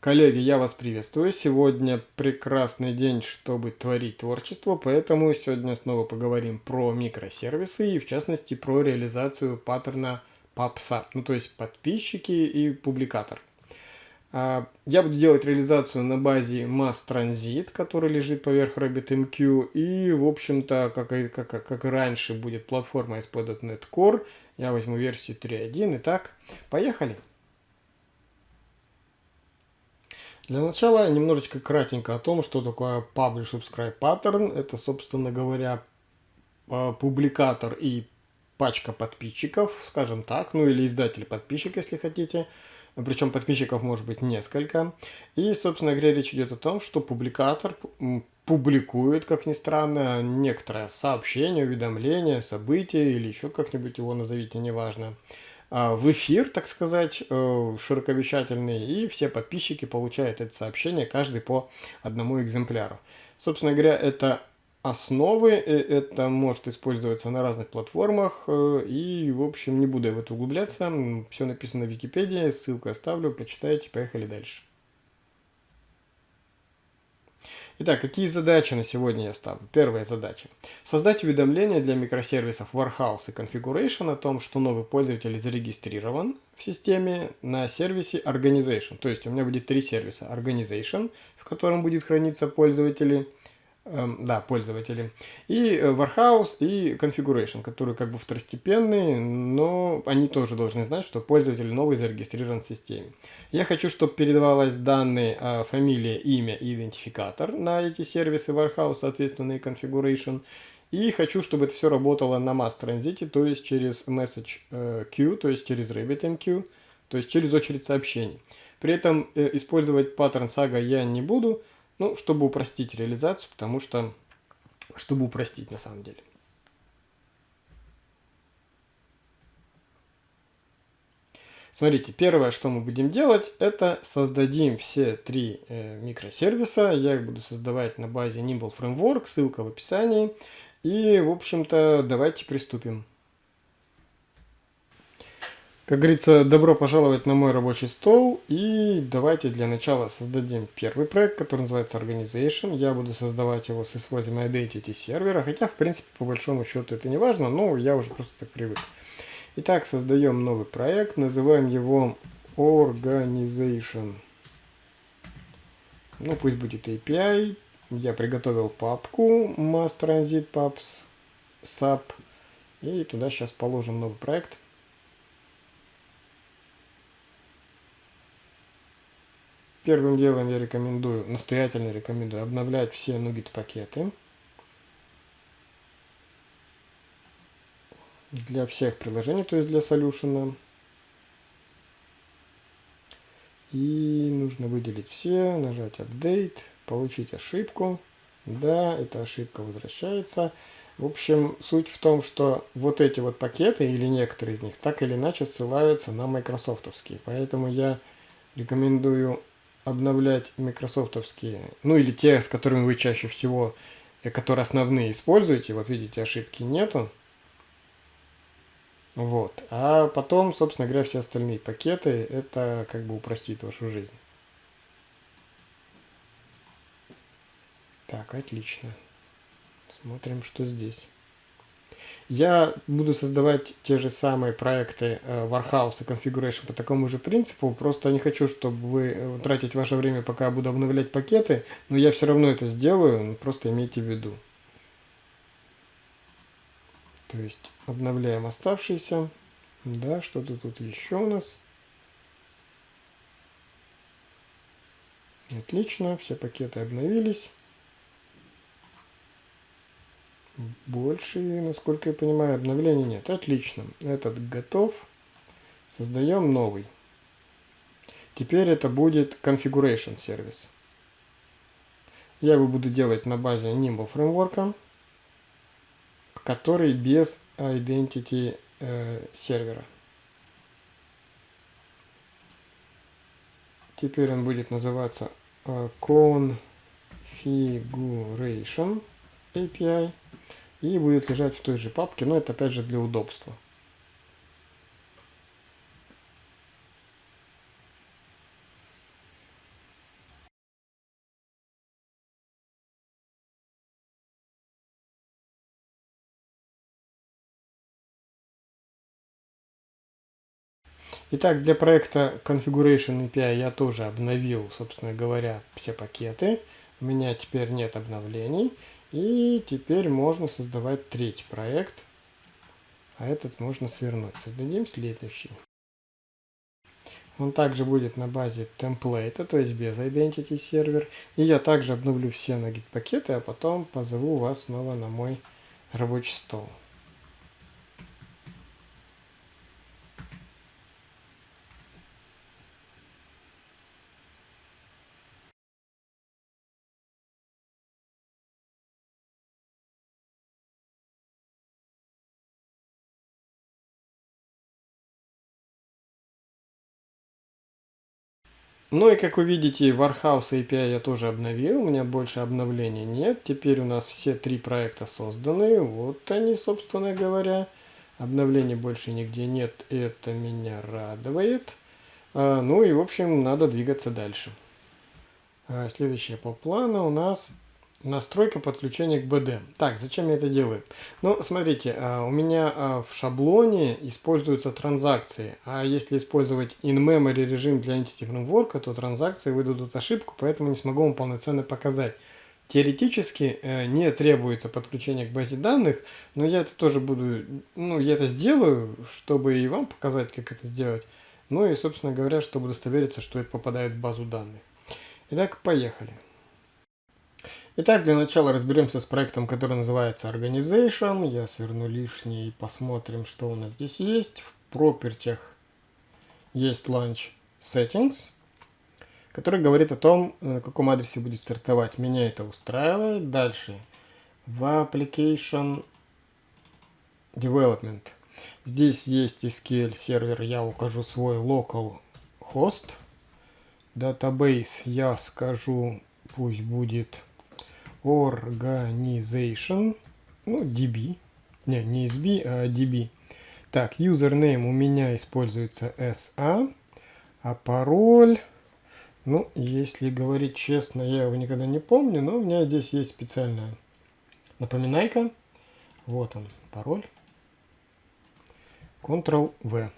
Коллеги, я вас приветствую. Сегодня прекрасный день, чтобы творить творчество, поэтому сегодня снова поговорим про микросервисы и в частности про реализацию паттерна PubSub, ну то есть подписчики и публикатор. А, я буду делать реализацию на базе Mass Transit, который лежит поверх RabbitMQ, и в общем-то, как и, как, как и раньше, будет платформа ASP.NET Core. Я возьму версию 3.1. Итак, поехали! Для начала немножечко кратенько о том, что такое Publish Subscribe Pattern. Это, собственно говоря, а, публикатор и пачка подписчиков, скажем так, ну или издатель подписчик, если хотите. Причем подписчиков может быть несколько. И, собственно говоря, речь идет о том, что публикатор публикует, как ни странно, некоторое сообщение, уведомление, событие или еще как-нибудь его назовите, неважно. А, в эфир, так сказать, э, широковещательный, и все подписчики получают это сообщение, каждый по одному экземпляру. Собственно говоря, это основы, э, это может использоваться на разных платформах, э, и, в общем, не буду в это углубляться, все написано в Википедии, ссылку оставлю, почитайте, поехали дальше. Итак, какие задачи на сегодня я ставлю? Первая задача. Создать уведомление для микросервисов Warehouse и Configuration о том, что новый пользователь зарегистрирован в системе на сервисе Organization. То есть у меня будет три сервиса. Organization, в котором будет храниться пользователи, да, пользователи. И э, Warehouse, и Configuration, которые как бы второстепенные, но они тоже должны знать, что пользователь новый зарегистрирован в системе. Я хочу, чтобы передавалось данные э, фамилия, имя и идентификатор на эти сервисы Warehouse, соответственно, и Configuration. И хочу, чтобы это все работало на Mass Transit, то есть через Message э, Queue, то есть через RabbitMQ, то есть через очередь сообщений. При этом использовать паттерн Saga я не буду, ну, чтобы упростить реализацию, потому что... Чтобы упростить на самом деле. Смотрите, первое, что мы будем делать, это создадим все три э, микросервиса. Я их буду создавать на базе Nimble Framework, ссылка в описании. И, в общем-то, давайте приступим. Как говорится, добро пожаловать на мой рабочий стол. И давайте для начала создадим первый проект, который называется Organization. Я буду создавать его с использованием Identity сервера, хотя, в принципе, по большому счету это не важно, но я уже просто так привык. Итак, создаем новый проект, называем его Organization. Ну, пусть будет API. Я приготовил папку Mass Transit Pubs SAP. И туда сейчас положим новый проект. Первым делом я рекомендую, настоятельно рекомендую обновлять все Nugget пакеты. Для всех приложений, то есть для Solution. И нужно выделить все, нажать Update, получить ошибку. Да, эта ошибка возвращается. В общем, суть в том, что вот эти вот пакеты, или некоторые из них, так или иначе ссылаются на майкрософтовские. Поэтому я рекомендую обновлять микрософтовские, ну или те, с которыми вы чаще всего, э, которые основные используете, вот видите, ошибки нету. Вот. А потом, собственно говоря, все остальные пакеты, это как бы упростит вашу жизнь. Так, отлично. Смотрим, что здесь. Я буду создавать те же самые проекты э, Warhouse и Configuration по такому же принципу. Просто не хочу, чтобы вы э, тратить ваше время, пока я буду обновлять пакеты. Но я все равно это сделаю, просто имейте в виду. То есть обновляем оставшиеся. Да, что-то тут еще у нас. Отлично, все пакеты обновились. Больше, насколько я понимаю, обновлений нет. Отлично. Этот готов. Создаем новый. Теперь это будет Configuration сервис. Я его буду делать на базе Nimble фреймворка, который без Identity э, сервера. Теперь он будет называться э, Configuration API и будет лежать в той же папке, но это опять же для удобства. Итак, для проекта Configuration API я тоже обновил, собственно говоря, все пакеты. У меня теперь нет обновлений. И теперь можно создавать третий проект. А этот можно свернуть. Создадим следующий. Он также будет на базе темплейта, то есть без Identity сервер. И я также обновлю все на git пакеты, а потом позову вас снова на мой рабочий стол. Ну и как вы видите, Warhouse API я тоже обновил, у меня больше обновлений нет. Теперь у нас все три проекта созданы, вот они, собственно говоря. Обновлений больше нигде нет, это меня радует. А, ну и, в общем, надо двигаться дальше. А, следующее по плану у нас Настройка подключения к BD. Так, зачем я это делаю? Ну, смотрите, а, у меня а, в шаблоне используются транзакции, а если использовать in-memory режим для Entity Framework, то транзакции выдадут ошибку, поэтому не смогу вам полноценно показать. Теоретически э, не требуется подключение к базе данных, но я это тоже буду, ну, я это сделаю, чтобы и вам показать, как это сделать. Ну и, собственно говоря, чтобы удостовериться, что это попадает в базу данных. Итак, поехали. Итак, для начала разберемся с проектом, который называется Organization. Я сверну лишнее и посмотрим, что у нас здесь есть. В пропертях есть Launch Settings, который говорит о том, на каком адресе будет стартовать. Меня это устраивает. Дальше. В Application Development. Здесь есть SQL сервер, я укажу свой local host. Database я скажу, пусть будет organization, ну, db, не, не sb, а db. Так, username у меня используется sa, а пароль, ну, если говорить честно, я его никогда не помню, но у меня здесь есть специальная напоминайка. Вот он, пароль. Ctrl-V.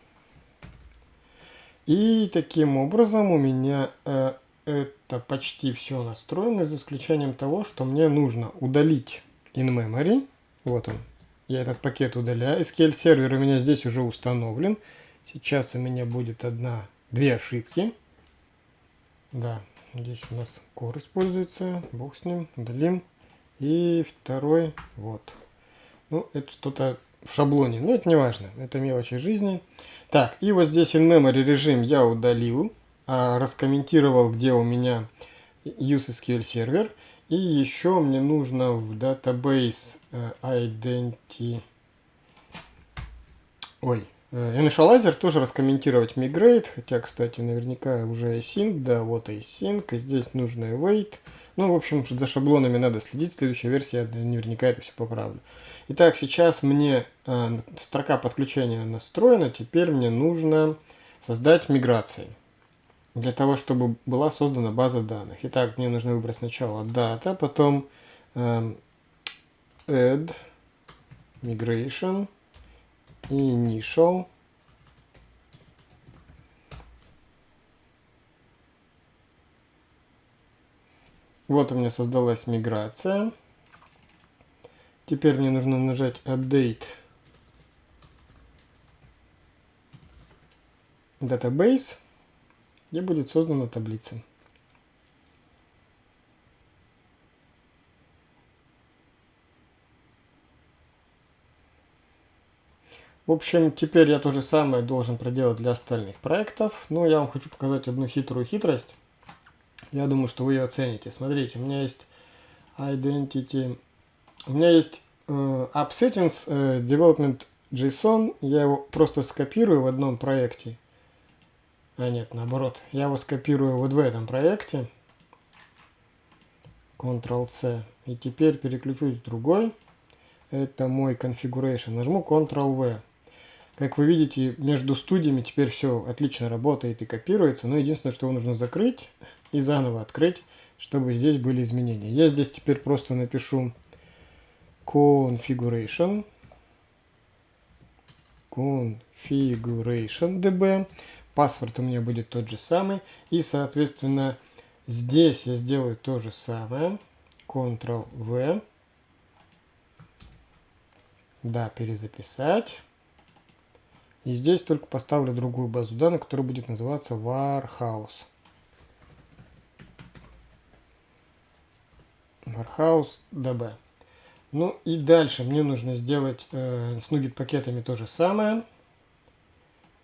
И таким образом у меня э, это почти все настроено, за исключением того, что мне нужно удалить in-memory. Вот он. Я этот пакет удаляю. SQL сервер у меня здесь уже установлен. Сейчас у меня будет одна, две ошибки. Да, здесь у нас core используется. Бог с ним. Удалим. И второй, вот. Ну, это что-то в шаблоне. Но это не важно. Это мелочи жизни. Так, и вот здесь in-memory режим я удалил. А, раскомментировал, где у меня useSQL сервер. И еще мне нужно в database э, identity... Ой, э, initializer тоже раскомментировать migrate, хотя, кстати, наверняка уже async, да, вот async, и здесь нужно await. Ну, в общем, за шаблонами надо следить, следующая версия, я наверняка это все поправлю. Итак, сейчас мне э, строка подключения настроена, теперь мне нужно создать миграции для того, чтобы была создана база данных. Итак, мне нужно выбрать сначала data, потом э, add migration initial Вот у меня создалась миграция. Теперь мне нужно нажать Update Database где будет создана таблица. В общем, теперь я то же самое должен проделать для остальных проектов. Но я вам хочу показать одну хитрую хитрость. Я думаю, что вы ее оцените. Смотрите, у меня есть Identity. У меня есть э, App Settings э, Development JSON. Я его просто скопирую в одном проекте а нет, наоборот. Я его скопирую вот в этом проекте. Ctrl-C. И теперь переключусь в другой. Это мой configuration. Нажму Ctrl-V. Как вы видите, между студиями теперь все отлично работает и копируется. Но единственное, что его нужно закрыть и заново открыть, чтобы здесь были изменения. Я здесь теперь просто напишу configuration configuration db Паспорт у меня будет тот же самый. И, соответственно, здесь я сделаю то же самое. Ctrl-V. Да, перезаписать. И здесь только поставлю другую базу данных, которая будет называться Warhouse. Warhouse DB. Ну и дальше мне нужно сделать э, с Nugget пакетами то же самое.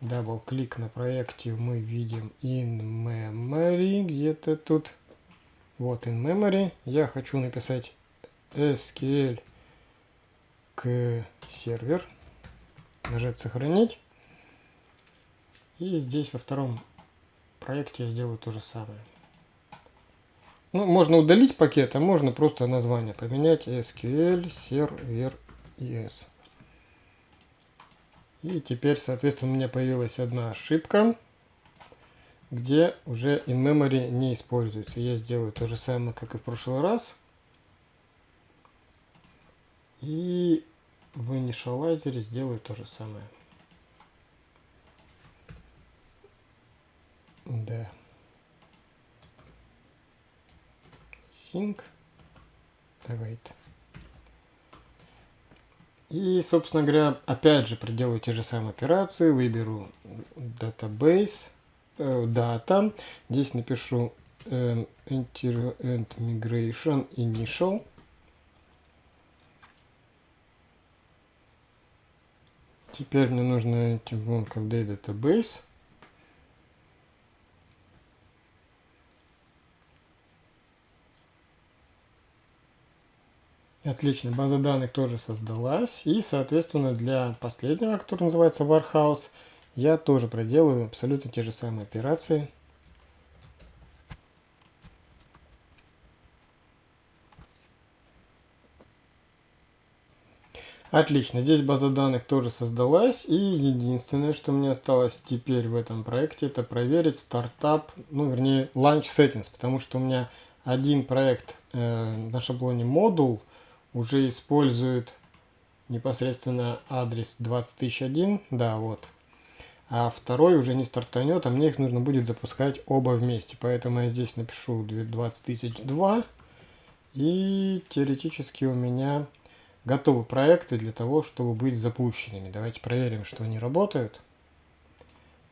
Дабл-клик на проекте мы видим in memory, где-то тут. Вот in memory. Я хочу написать SQL к сервер. Нажать сохранить. И здесь во втором проекте я сделаю то же самое. Ну, можно удалить пакет, а можно просто название поменять SQL Server ES. И теперь, соответственно, у меня появилась одна ошибка, где уже in-memory не используется. Я сделаю то же самое, как и в прошлый раз. И в initializer сделаю то же самое. Да. Sync. Await. И, собственно говоря, опять же проделаю те же самые операции. Выберу database, э, data. Здесь напишу э, enter and migration initial. Теперь мне нужно идти в database. Отлично, база данных тоже создалась. И, соответственно, для последнего, который называется Warhouse, я тоже проделаю абсолютно те же самые операции. Отлично, здесь база данных тоже создалась. И единственное, что мне осталось теперь в этом проекте, это проверить стартап, ну, вернее, launch settings, потому что у меня один проект э, на шаблоне модул, уже используют непосредственно адрес 20001, да, вот. А второй уже не стартанет, а мне их нужно будет запускать оба вместе. Поэтому я здесь напишу 20002. И теоретически у меня готовы проекты для того, чтобы быть запущенными. Давайте проверим, что они работают.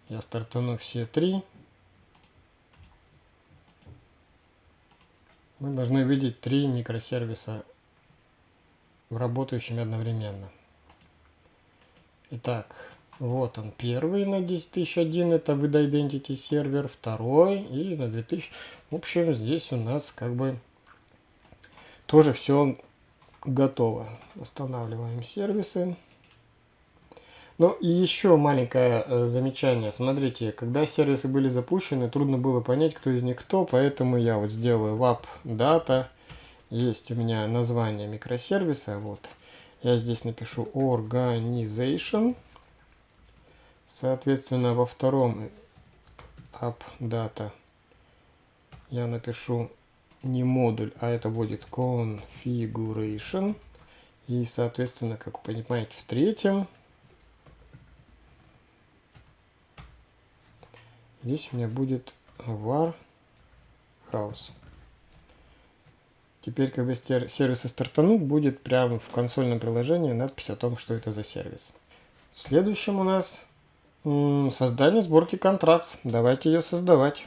Я стартану все три. Мы должны видеть три микросервиса работающими одновременно. Итак, вот он первый на 10001, это with identity сервер, второй и на 2000. В общем, здесь у нас как бы тоже все готово. Устанавливаем сервисы. Ну и еще маленькое э, замечание. Смотрите, когда сервисы были запущены, трудно было понять, кто из них кто, поэтому я вот сделаю wap data есть у меня название микросервиса. Вот. Я здесь напишу organization. Соответственно, во втором app data я напишу не модуль, а это будет configuration. И, соответственно, как вы понимаете, в третьем здесь у меня будет var house. Теперь, когда сервисы стартанут, будет прямо в консольном приложении надпись о том, что это за сервис. Следующим у нас создание сборки контракт. Давайте ее создавать.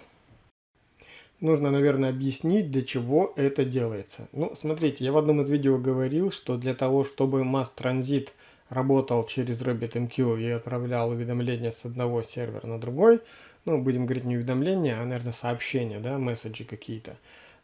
Нужно, наверное, объяснить, для чего это делается. Ну, смотрите, я в одном из видео говорил, что для того, чтобы Mass Transit работал через RabbitMQ и отправлял уведомления с одного сервера на другой, ну, будем говорить не уведомления, а, наверное, сообщения, да, месседжи какие-то,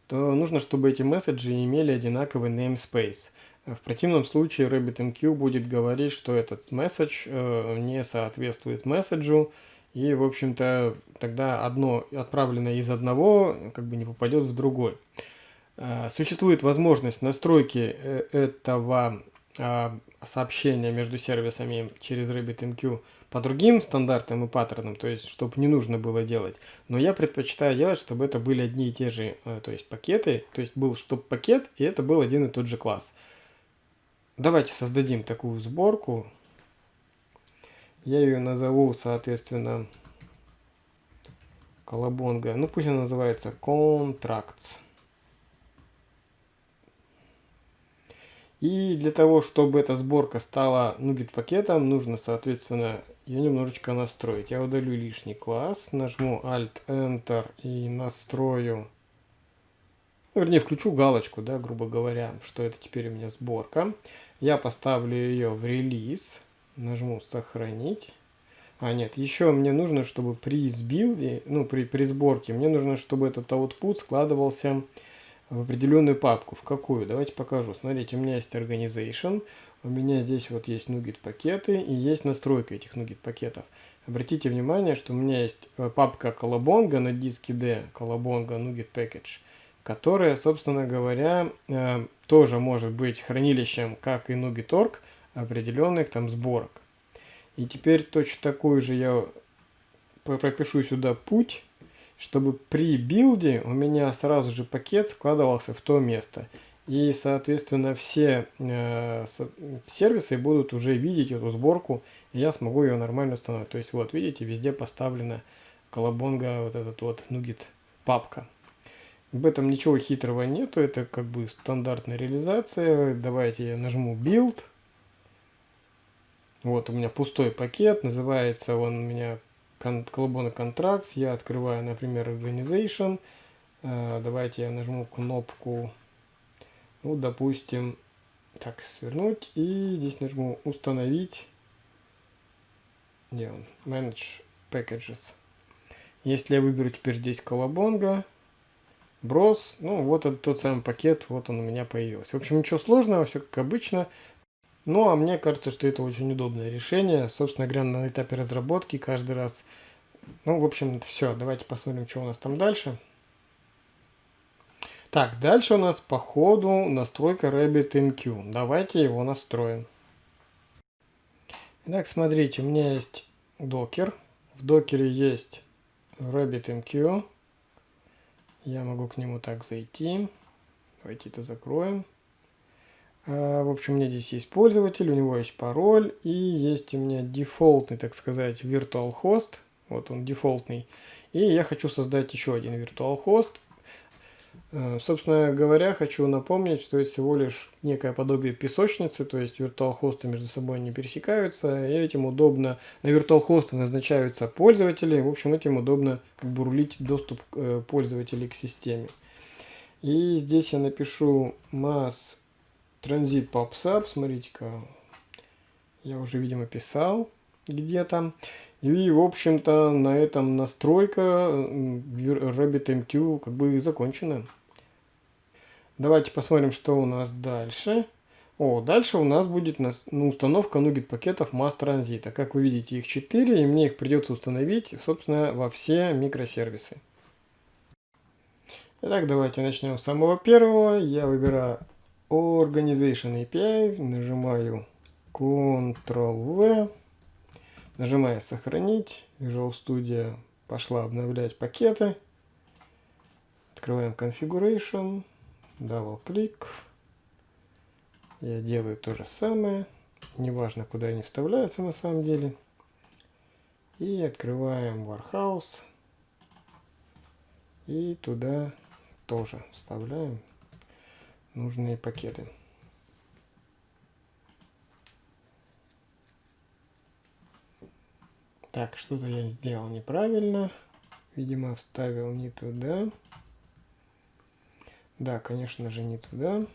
то нужно, чтобы эти месседжи имели одинаковый namespace. В противном случае RabbitMQ будет говорить, что этот месседж э, не соответствует месседжу, и, в общем-то, тогда одно отправленное из одного как бы не попадет в другой. Э, существует возможность настройки э, этого сообщения между сервисами через RabbitMQ по другим стандартам и паттернам, то есть, чтобы не нужно было делать. Но я предпочитаю делать, чтобы это были одни и те же, э, то есть, пакеты, то есть, был чтобы пакет, и это был один и тот же класс. Давайте создадим такую сборку. Я ее назову, соответственно, колобонга. Ну, пусть она называется Contracts. И для того, чтобы эта сборка стала нугет пакетом, нужно, соответственно, ее немножечко настроить. Я удалю лишний класс, нажму Alt-Enter и настрою, ну, вернее, включу галочку, да, грубо говоря, что это теперь у меня сборка. Я поставлю ее в релиз, нажму сохранить. А, нет, еще мне нужно, чтобы при сбилде, ну, при, при сборке, мне нужно, чтобы этот output складывался определенную папку. В какую? Давайте покажу. Смотрите, у меня есть Organization, у меня здесь вот есть NuGet пакеты и есть настройка этих NuGet пакетов. Обратите внимание, что у меня есть э, папка Colabonga на диске D, Colabonga NuGet Package, которая, собственно говоря, э, тоже может быть хранилищем, как и NuGet.org, определенных там сборок. И теперь точно такую же я пропишу сюда путь, чтобы при билде у меня сразу же пакет складывался в то место. И, соответственно, все э, сервисы будут уже видеть эту сборку, и я смогу ее нормально установить. То есть, вот, видите, везде поставлена колобонга, вот этот вот нугет папка. В этом ничего хитрого нету, это как бы стандартная реализация. Давайте я нажму Build. Вот у меня пустой пакет, называется он у меня колобона Contracts, я открываю, например, Organization, э, давайте я нажму кнопку, ну, допустим, так, свернуть, и здесь нажму установить, где он, Manage Packages. Если я выберу теперь здесь колобонга, брос, ну, вот этот тот самый пакет, вот он у меня появился. В общем, ничего сложного, все как обычно. Ну, а мне кажется, что это очень удобное решение. Собственно говоря, на этапе разработки каждый раз... Ну, в общем, все. Давайте посмотрим, что у нас там дальше. Так, дальше у нас по ходу настройка RabbitMQ. Давайте его настроим. Итак, смотрите, у меня есть докер. В докере есть RabbitMQ. Я могу к нему так зайти. Давайте это закроем. А, в общем, у меня здесь есть пользователь, у него есть пароль, и есть у меня дефолтный, так сказать, virtual host. Вот он дефолтный. И я хочу создать еще один virtual host. А, собственно говоря, хочу напомнить, что это всего лишь некое подобие песочницы, то есть virtual хосты между собой не пересекаются, и этим удобно, на virtual хосты назначаются пользователи, в общем, этим удобно как бы рулить доступ э, пользователей к системе. И здесь я напишу mass Транзит PubSub, смотрите-ка, я уже, видимо, писал где-то. И, в общем-то, на этом настройка RabbitMQ как бы закончена. Давайте посмотрим, что у нас дальше. О, дальше у нас будет ну, установка NuGet пакетов Mass Transit. Как вы видите, их 4, и мне их придется установить, собственно, во все микросервисы. Итак, давайте начнем с самого первого. Я выбираю Organization API, нажимаю Ctrl-V, нажимаю сохранить, Visual Studio пошла обновлять пакеты, открываем Configuration, double клик, я делаю то же самое, неважно куда они вставляются на самом деле, и открываем Warehouse, и туда тоже вставляем нужные пакеты. Так, что-то я сделал неправильно. Видимо, вставил не туда. Да, конечно же, не туда.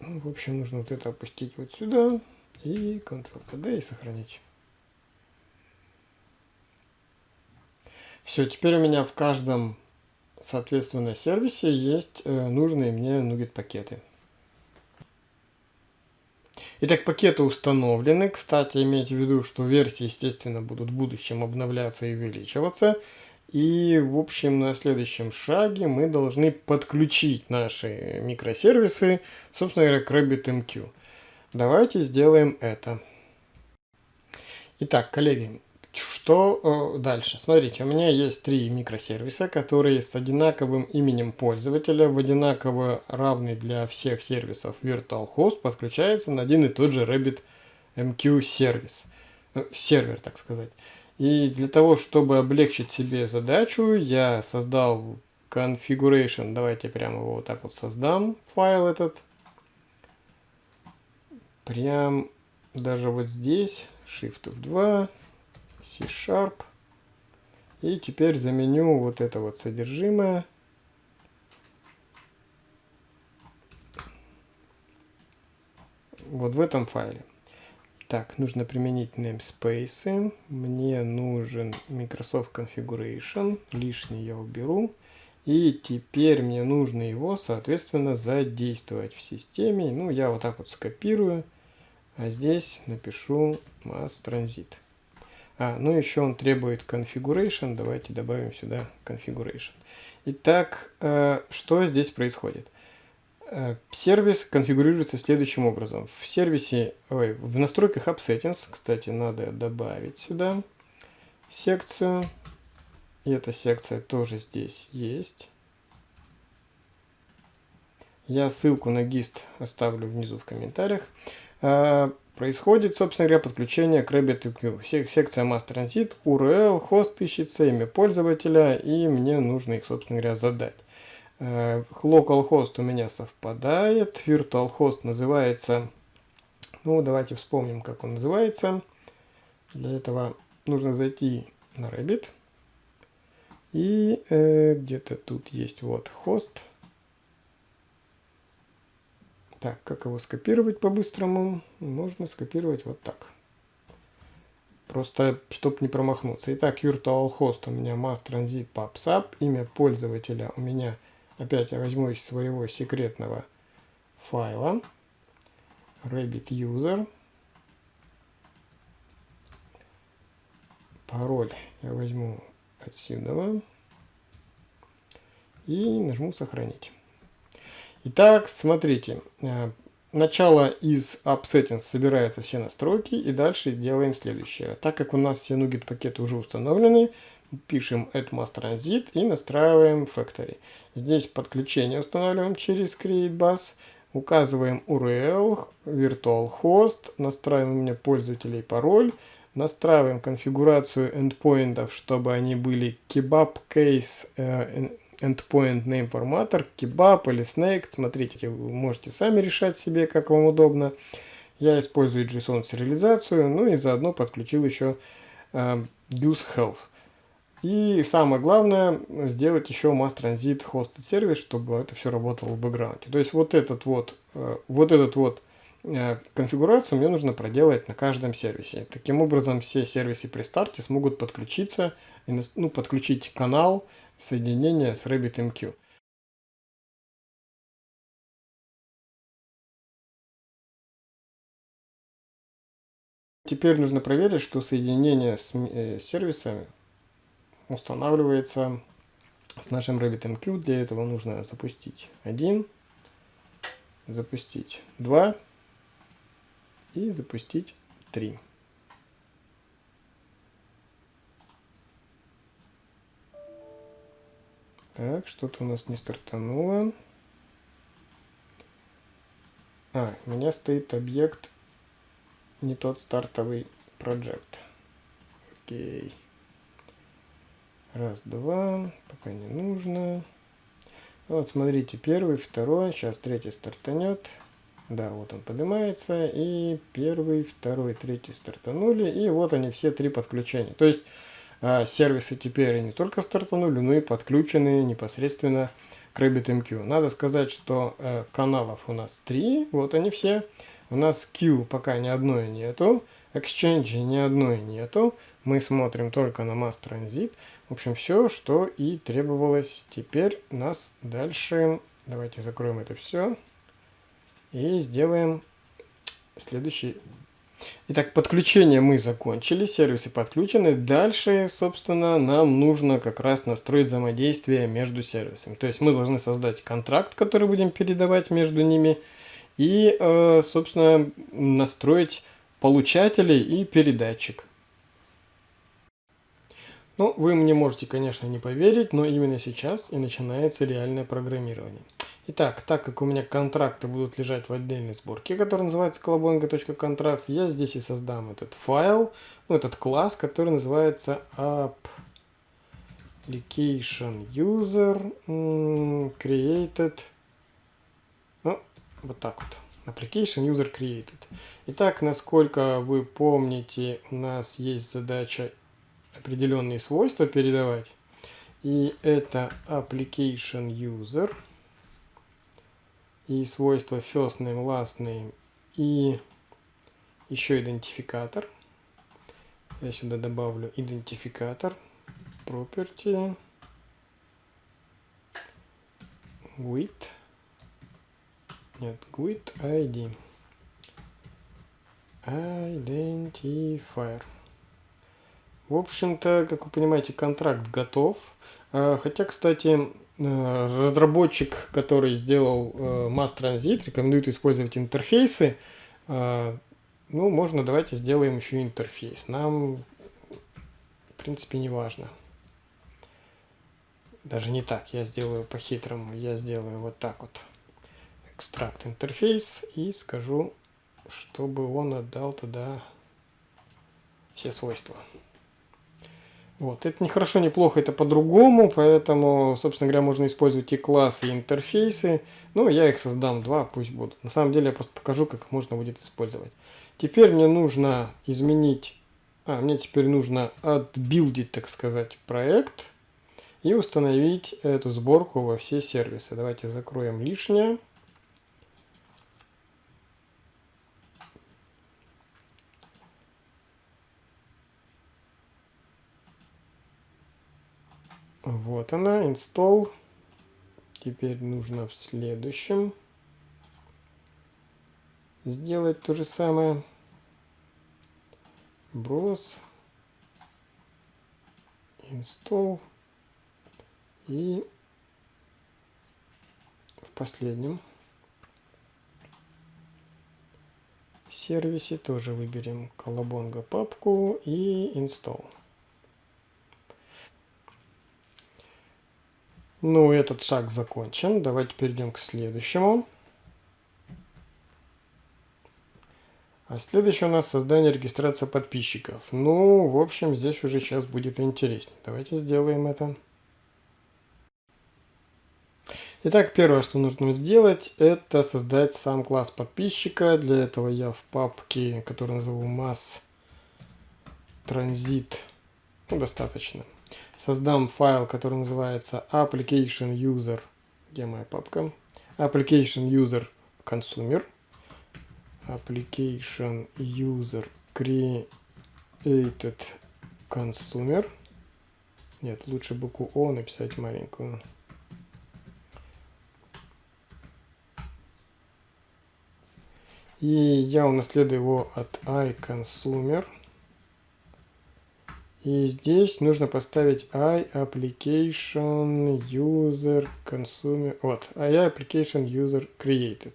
Ну, в общем, нужно вот это опустить вот сюда. И Ctrl-CD и сохранить. Все, теперь у меня в каждом соответственно, сервисе есть э, нужные мне NuGet пакеты. Итак, пакеты установлены. Кстати, имейте в виду, что версии, естественно, будут в будущем обновляться и увеличиваться. И, в общем, на следующем шаге мы должны подключить наши микросервисы, собственно говоря, к RabbitMQ. Давайте сделаем это. Итак, коллеги, что э, дальше? Смотрите, у меня есть три микросервиса, которые с одинаковым именем пользователя, в одинаково равный для всех сервисов VirtualHost подключается на один и тот же RabbitMQ сервис, э, сервер, так сказать. И для того, чтобы облегчить себе задачу, я создал configuration. Давайте прямо его вот так вот создам, файл этот. Прям даже вот здесь, Shift F2, C-Sharp. И теперь заменю вот это вот содержимое. Вот в этом файле. Так, нужно применить namespace. Мне нужен Microsoft Configuration. Лишний я уберу. И теперь мне нужно его, соответственно, задействовать в системе. Ну, я вот так вот скопирую. А здесь напишу mass transit. А, ну еще он требует configuration. Давайте добавим сюда configuration. Итак, э, что здесь происходит? Э, сервис конфигурируется следующим образом. В сервисе, ой, в настройках App Settings, кстати, надо добавить сюда секцию. И эта секция тоже здесь есть. Я ссылку на гист оставлю внизу в комментариях. Происходит, собственно говоря, подключение к RabbitMQ. Секция Mass Transit, URL, хост ищется, имя пользователя, и мне нужно их, собственно говоря, задать. А, localhost у меня совпадает, virtualhost называется, ну давайте вспомним, как он называется. Для этого нужно зайти на Rabbit. И э, где-то тут есть вот хост. Так, как его скопировать по-быстрому? Можно скопировать вот так. Просто, чтобы не промахнуться. Итак, virtualhost у меня mass transit PubSub. Имя пользователя у меня, опять я возьму из своего секретного файла. Rabbit user. Пароль я возьму отсюда и нажму сохранить. Итак, смотрите, э, начало из App Settings собираются все настройки и дальше делаем следующее. Так как у нас все NuGet пакеты уже установлены, пишем add mass transit и настраиваем factory. Здесь подключение устанавливаем через create указываем URL, virtual host, настраиваем у меня пользователей пароль, Настраиваем конфигурацию эндпоинтов, чтобы они были kebab case э, endpoint name formatter, kebab или snake. Смотрите, вы можете сами решать себе, как вам удобно. Я использую JSON сериализацию, ну и заодно подключил еще э, health. И самое главное, сделать еще mass transit hosted сервис, чтобы это все работало в бэкграунде. То есть вот этот вот, э, вот этот вот Э, конфигурацию мне нужно проделать на каждом сервисе. Таким образом, все сервисы при старте смогут подключиться, ну, подключить канал соединения с RabbitMQ. Теперь нужно проверить, что соединение с э, сервисами устанавливается с нашим RabbitMQ. Для этого нужно запустить один, запустить два и запустить 3. Так, что-то у нас не стартануло. А, у меня стоит объект не тот стартовый проект. Окей. Раз, два. Пока не нужно. Вот, смотрите, первый, второй. Сейчас третий стартанет. Да, вот он поднимается. И первый, второй, третий стартанули. И вот они все три подключения. То есть сервисы теперь не только стартанули, но и подключены непосредственно к RabbitMQ. Надо сказать, что э, каналов у нас три. Вот они все. У нас Q пока ни одной нету. Exchange ни одной нету. Мы смотрим только на Mass Transit. В общем, все, что и требовалось. Теперь нас дальше... Давайте закроем это все. И сделаем следующий. Итак, подключение мы закончили, сервисы подключены. Дальше, собственно, нам нужно как раз настроить взаимодействие между сервисами. То есть мы должны создать контракт, который будем передавать между ними. И, э, собственно, настроить получателей и передатчик. Ну, вы мне можете, конечно, не поверить, но именно сейчас и начинается реальное программирование. Итак, так как у меня контракты будут лежать в отдельной сборке, которая называется колобонга.контракт, я здесь и создам этот файл, ну, этот класс, который называется application user created, ну, вот так вот. Application User Created. Итак, насколько вы помните, у нас есть задача определенные свойства передавать. И это Application User. И свойства first name, last name. И еще идентификатор. Я сюда добавлю идентификатор. Property. With. Нет, GUID ID. Identifier. В общем-то, как вы понимаете, контракт готов. А, хотя, кстати, разработчик, который сделал э, Mass Transit, рекомендует использовать интерфейсы. А, ну, можно, давайте сделаем еще интерфейс. Нам, в принципе, не важно. Даже не так, я сделаю по-хитрому. Я сделаю вот так вот экстракт интерфейс и скажу, чтобы он отдал туда все свойства. Вот, это не хорошо, не плохо, это по-другому, поэтому, собственно говоря, можно использовать и классы, и интерфейсы. Ну, я их создам два, пусть будут. На самом деле, я просто покажу, как их можно будет использовать. Теперь мне нужно изменить, а, мне теперь нужно отбилдить, так сказать, проект и установить эту сборку во все сервисы. Давайте закроем лишнее. Вот она, install. Теперь нужно в следующем сделать то же самое. Browse, install и в последнем сервисе тоже выберем колобонга папку и install. Ну, этот шаг закончен. Давайте перейдем к следующему. А следующее у нас создание регистрация подписчиков. Ну, в общем, здесь уже сейчас будет интереснее. Давайте сделаем это. Итак, первое, что нужно сделать, это создать сам класс подписчика. Для этого я в папке, которую назову mass transit, ну, достаточно, создам файл, который называется application user, где моя папка, application user consumer, application user created consumer, нет, лучше букву О написать маленькую, и я унаследую его от iConsumer, и здесь нужно поставить I application user consumer. Вот, I application user created.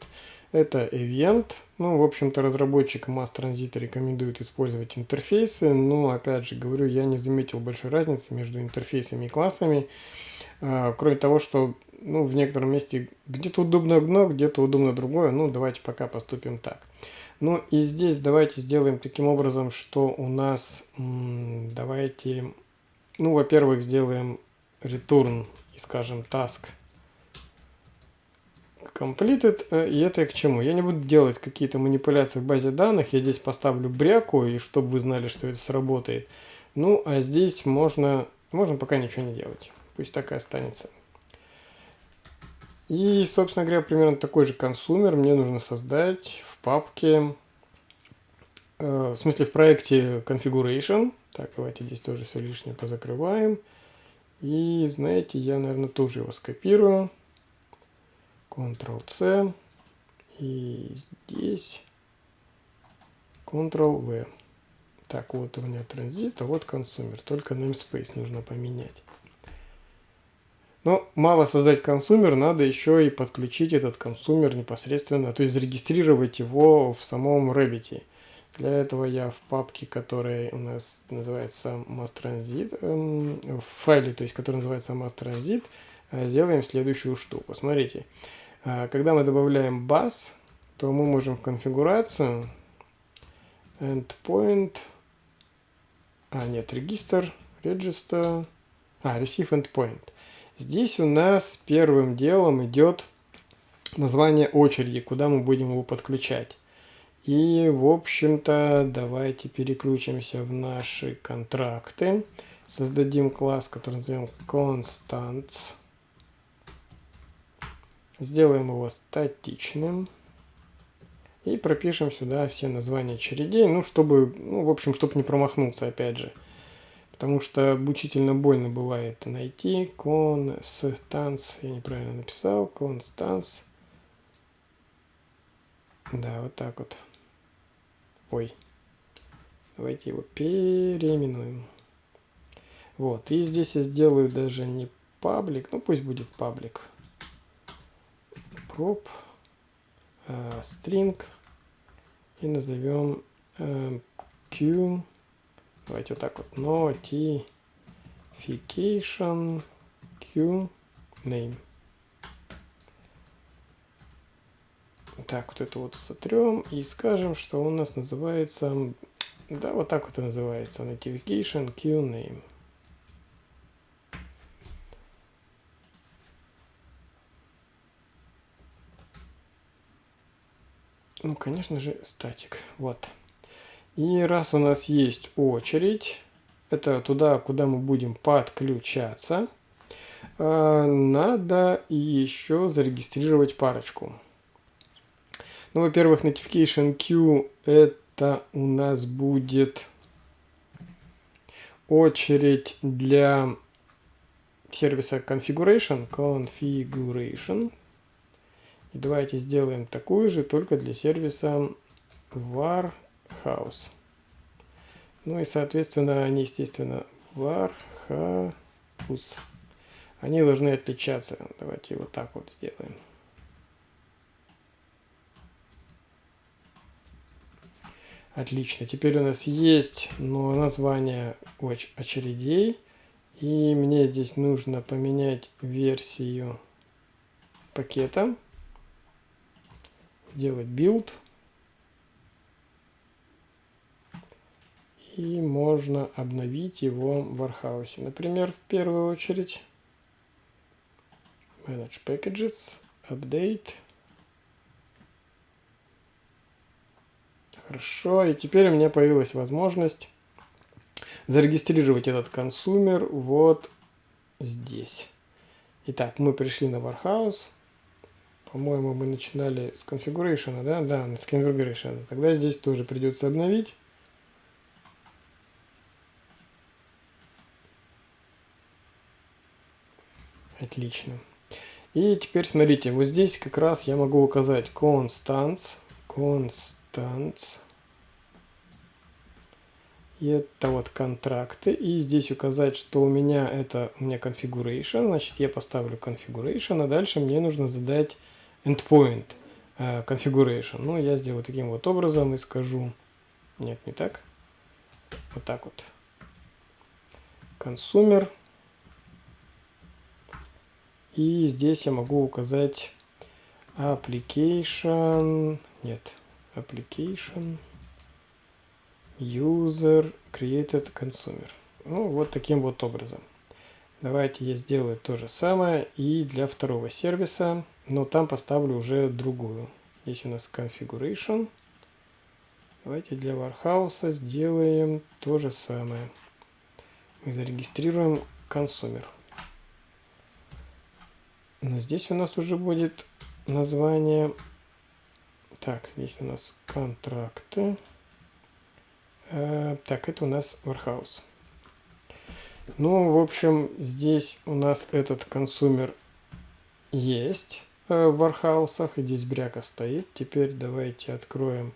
Это event. Ну, в общем-то, разработчик Mass Transit рекомендует использовать интерфейсы. Но, опять же, говорю, я не заметил большой разницы между интерфейсами и классами. А, кроме того, что ну, в некотором месте где-то удобно одно, где-то удобно другое. Ну, давайте пока поступим так. Ну и здесь давайте сделаем таким образом, что у нас, давайте, ну, во-первых, сделаем return и скажем task completed. Э, и это к чему? Я не буду делать какие-то манипуляции в базе данных. Я здесь поставлю бряку, и чтобы вы знали, что это сработает. Ну, а здесь можно, можно пока ничего не делать. Пусть так и останется. И, собственно говоря, примерно такой же консумер мне нужно создать папке, э, в смысле в проекте configuration. Так, давайте здесь тоже все лишнее позакрываем. И, знаете, я, наверное, тоже его скопирую. Ctrl-C. И здесь Ctrl-V. Так, вот у меня транзит, а вот консумер. Только namespace нужно поменять. Но мало создать консумер, надо еще и подключить этот консумер непосредственно, то есть зарегистрировать его в самом Rabbit. Для этого я в папке, которая у нас называется MassTransit, эм, в файле, то есть который называется MassTransit, э, сделаем следующую штуку. Смотрите, А, когда мы добавляем bus, то мы можем в конфигурацию endpoint, а нет, регистр, register, а, receive endpoint. Здесь у нас первым делом идет название очереди, куда мы будем его подключать. И, в общем-то, давайте переключимся в наши контракты. Создадим класс, который назовем constants. Сделаем его статичным. И пропишем сюда все названия очередей, ну, чтобы, ну, в общем, чтобы не промахнуться, опять же. Потому что мучительно больно бывает найти constants, я неправильно написал, constants. Да, вот так вот. Ой. Давайте его переименуем. Вот. И здесь я сделаю даже не паблик. Ну, пусть будет паблик. Prop. Э, string. И назовем э, q. Давайте вот так вот. Notification q name. Так, вот это вот сотрем и скажем, что у нас называется, да, вот так вот и называется, notification queue name. Ну, конечно же, статик. Вот. И раз у нас есть очередь, это туда, куда мы будем подключаться, а, надо еще зарегистрировать парочку. Ну, во-первых, notification queue это у нас будет очередь для сервиса configuration, configuration. И давайте сделаем такую же, только для сервиса Warhouse. Ну и, соответственно, они, естественно, Warhouse. Они должны отличаться. Давайте вот так вот сделаем. Отлично. Теперь у нас есть ну, название очередей. И мне здесь нужно поменять версию пакета. Сделать build. И можно обновить его в Warhouse. Например, в первую очередь Manage Packages, Update. Хорошо, и теперь у меня появилась возможность зарегистрировать этот консумер вот здесь. Итак, мы пришли на Warhouse. По-моему, мы начинали с configuration, да? Да, с configuration. Тогда здесь тоже придется обновить. Отлично. И теперь смотрите, вот здесь как раз я могу указать constants instance. И это вот контракты. И здесь указать, что у меня это у меня configuration. Значит, я поставлю configuration, а дальше мне нужно задать endpoint uh, configuration. Ну, я сделаю таким вот образом и скажу... Нет, не так. Вот так вот. Consumer. И здесь я могу указать application... Нет, application user created consumer. Ну, вот таким вот образом. Давайте я сделаю то же самое и для второго сервиса, но там поставлю уже другую. Здесь у нас configuration. Давайте для Warhouse сделаем то же самое. Мы зарегистрируем консумер. Но здесь у нас уже будет название так, здесь у нас контракты. Э, так, это у нас Warehouse. Ну, в общем, здесь у нас этот консумер есть э, в Warhouse, и здесь бряка стоит. Теперь давайте откроем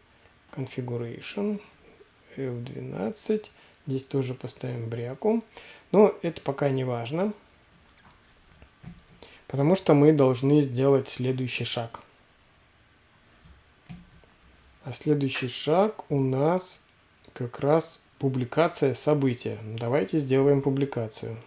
Configuration F12. Здесь тоже поставим бряку. Но это пока не важно, потому что мы должны сделать следующий шаг – а следующий шаг у нас как раз публикация события. Давайте сделаем публикацию.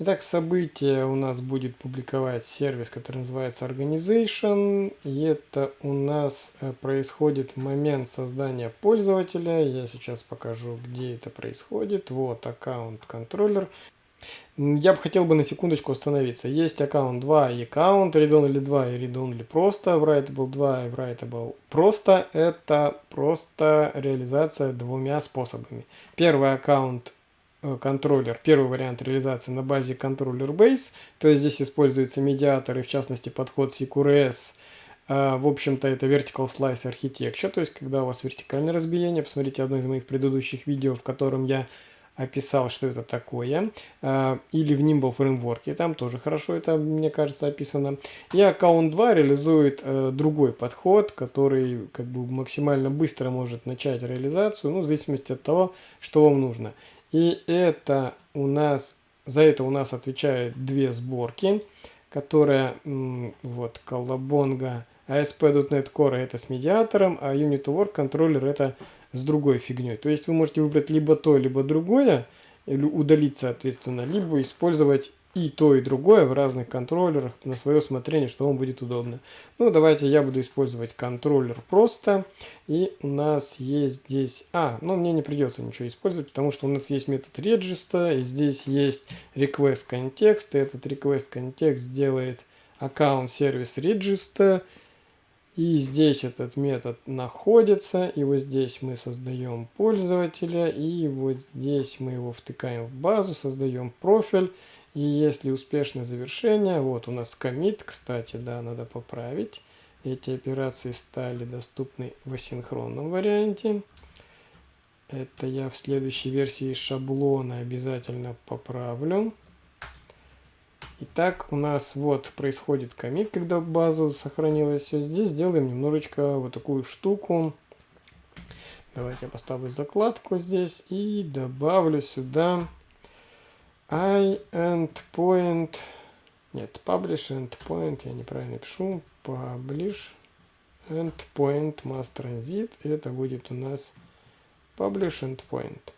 Итак, событие у нас будет публиковать сервис, который называется Organization. И это у нас э, происходит момент создания пользователя. Я сейчас покажу, где это происходит. Вот аккаунт контроллер. Я бы хотел бы на секундочку остановиться. Есть аккаунт 2 и аккаунт, read-only 2 и read-only просто, writable 2 и writable просто. Это просто реализация двумя способами. Первый аккаунт э, контроллер, первый вариант реализации на базе контроллер base, то есть здесь используется медиатор и в частности подход CQRS, э, в общем-то, это Vertical Slice Architecture, то есть когда у вас вертикальное разбиение. Посмотрите одно из моих предыдущих видео, в котором я описал, что это такое, а, или в Nimble фреймворке, там тоже хорошо это, мне кажется, описано. И аккаунт 2 реализует э, другой подход, который как бы максимально быстро может начать реализацию, ну, в зависимости от того, что вам нужно. И это у нас, за это у нас отвечают две сборки, которые, вот, Колобонга, ASP.NET Core это с медиатором, а Unit Work контроллер это с другой фигней. То есть вы можете выбрать либо то, либо другое, или удалить, соответственно, либо использовать и то, и другое в разных контроллерах на свое усмотрение, что вам будет удобно. Ну, давайте я буду использовать контроллер просто. И у нас есть здесь... А, ну, мне не придется ничего использовать, потому что у нас есть метод register, и здесь есть request context, и этот request context делает аккаунт сервис register, и здесь этот метод находится, и вот здесь мы создаем пользователя, и вот здесь мы его втыкаем в базу, создаем профиль, и если успешное завершение, вот у нас commit, кстати, да, надо поправить, эти операции стали доступны в асинхронном варианте. Это я в следующей версии шаблона обязательно поправлю. Итак, у нас вот происходит комит, когда база сохранилась. Все здесь делаем немножечко вот такую штуку. Давайте я поставлю закладку здесь и добавлю сюда i endpoint. Нет, publish endpoint, я неправильно пишу. Publish endpoint mass transit. Это будет у нас publish endpoint.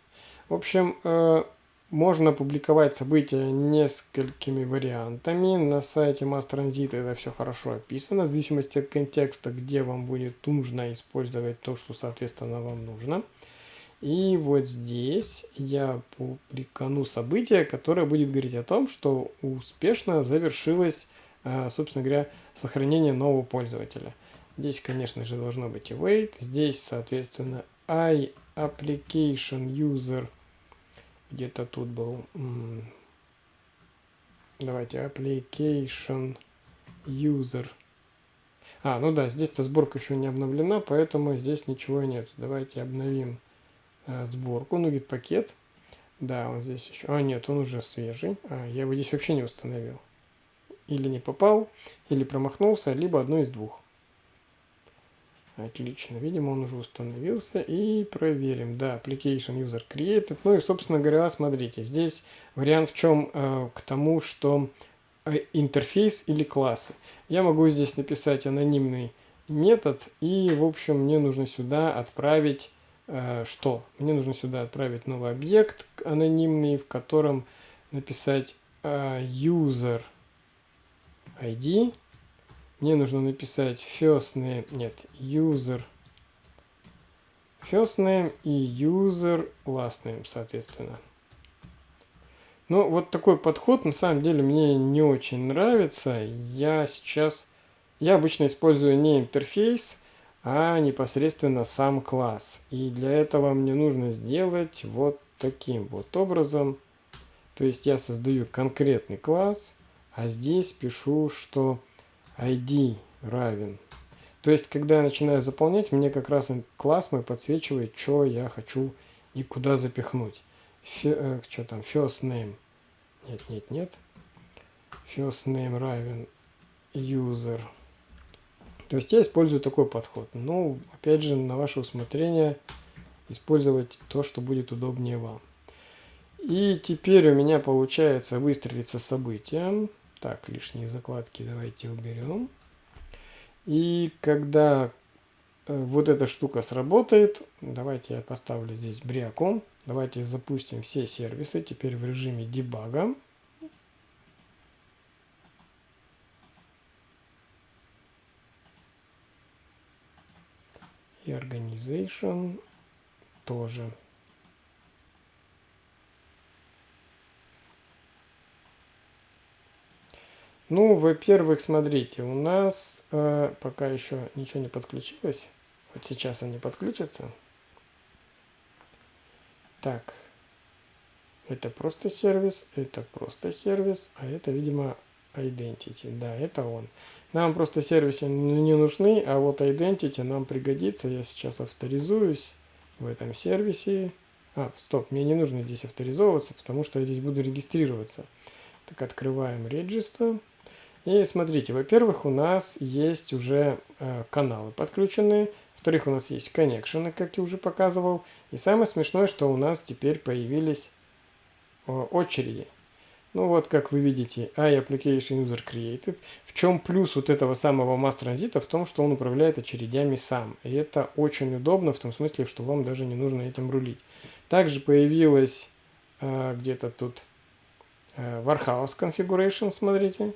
В общем, э, можно публиковать события несколькими вариантами. На сайте Mass Transit это все хорошо описано. В зависимости от контекста, где вам будет нужно использовать то, что соответственно вам нужно. И вот здесь я публикану событие, которое будет говорить о том, что успешно завершилось, э, собственно говоря, сохранение нового пользователя. Здесь, конечно же, должно быть await. Здесь, соответственно, i application user где-то тут был. Давайте application user. А, ну да, здесь-то сборка еще не обновлена, поэтому здесь ничего нет. Давайте обновим а, сборку. Ну, гид пакет. Да, он здесь еще. А, нет, он уже свежий. А, я его здесь вообще не установил. Или не попал, или промахнулся, либо одно из двух. Отлично. Видимо, он уже установился. И проверим. Да, application user created. Ну и, собственно говоря, смотрите. Здесь вариант в чем э, к тому, что э, интерфейс или классы. Я могу здесь написать анонимный метод. И, в общем, мне нужно сюда отправить э, что? Мне нужно сюда отправить новый объект анонимный, в котором написать э, user ID мне нужно написать first name, нет, user first name и user last name, соответственно. Ну, вот такой подход, на самом деле, мне не очень нравится. Я сейчас, я обычно использую не интерфейс, а непосредственно сам класс. И для этого мне нужно сделать вот таким вот образом. То есть я создаю конкретный класс, а здесь пишу, что ID равен. То есть, когда я начинаю заполнять, мне как раз класс мой подсвечивает, что я хочу и куда запихнуть. Фи, э, что там, first name. Нет, нет, нет. First name равен user. То есть я использую такой подход. Ну, опять же, на ваше усмотрение использовать то, что будет удобнее вам. И теперь у меня получается выстрелиться событием. Так, лишние закладки давайте уберем. И когда э, вот эта штука сработает, давайте я поставлю здесь бриаком. Давайте запустим все сервисы теперь в режиме дебага. И organization тоже. Ну, во-первых, смотрите, у нас э, пока еще ничего не подключилось. Вот сейчас они подключатся. Так, это просто сервис, это просто сервис, а это, видимо, identity. Да, это он. Нам просто сервисы не нужны, а вот identity нам пригодится. Я сейчас авторизуюсь в этом сервисе. А, стоп, мне не нужно здесь авторизовываться, потому что я здесь буду регистрироваться. Так, открываем Register. И смотрите, во-первых, у нас есть уже э, каналы подключенные. Во-вторых, у нас есть коннекшены, как я уже показывал. И самое смешное, что у нас теперь появились э, очереди. Ну вот, как вы видите, iApplication User Created. В чем плюс вот этого самого Mass Transit? В том, что он управляет очередями сам. И это очень удобно, в том смысле, что вам даже не нужно этим рулить. Также появилась э, где-то тут э, Warehouse Configuration, смотрите.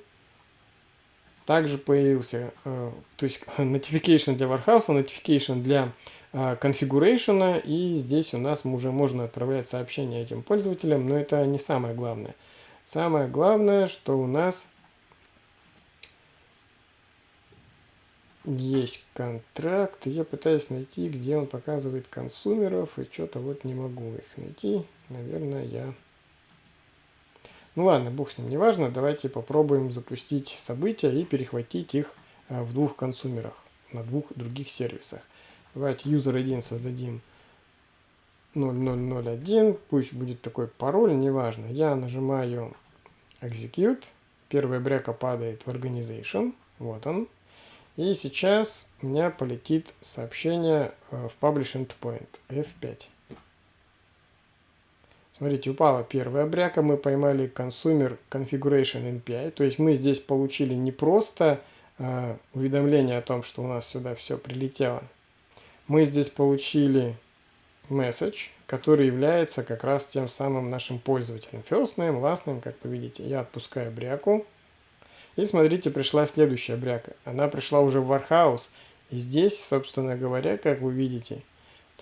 Также появился, э, то есть notification для Warehouse, notification для э, configuration, и здесь у нас уже можно отправлять сообщения этим пользователям, но это не самое главное. Самое главное, что у нас есть контракт, я пытаюсь найти, где он показывает консумеров, и что-то вот не могу их найти. Наверное, я ну ладно, бог с ним, неважно. Давайте попробуем запустить события и перехватить их э, в двух консумерах, на двух других сервисах. Давайте user1 создадим 0001, пусть будет такой пароль, неважно. Я нажимаю execute, первая бряка падает в organization, вот он. И сейчас у меня полетит сообщение э, в publish endpoint F5. Смотрите, упала первая бряка, мы поймали Consumer Configuration NPI, то есть мы здесь получили не просто э, уведомление о том, что у нас сюда все прилетело, мы здесь получили message, который является как раз тем самым нашим пользователем. First name, last name, как вы видите, я отпускаю бряку. И смотрите, пришла следующая бряка. Она пришла уже в Warehouse. И здесь, собственно говоря, как вы видите,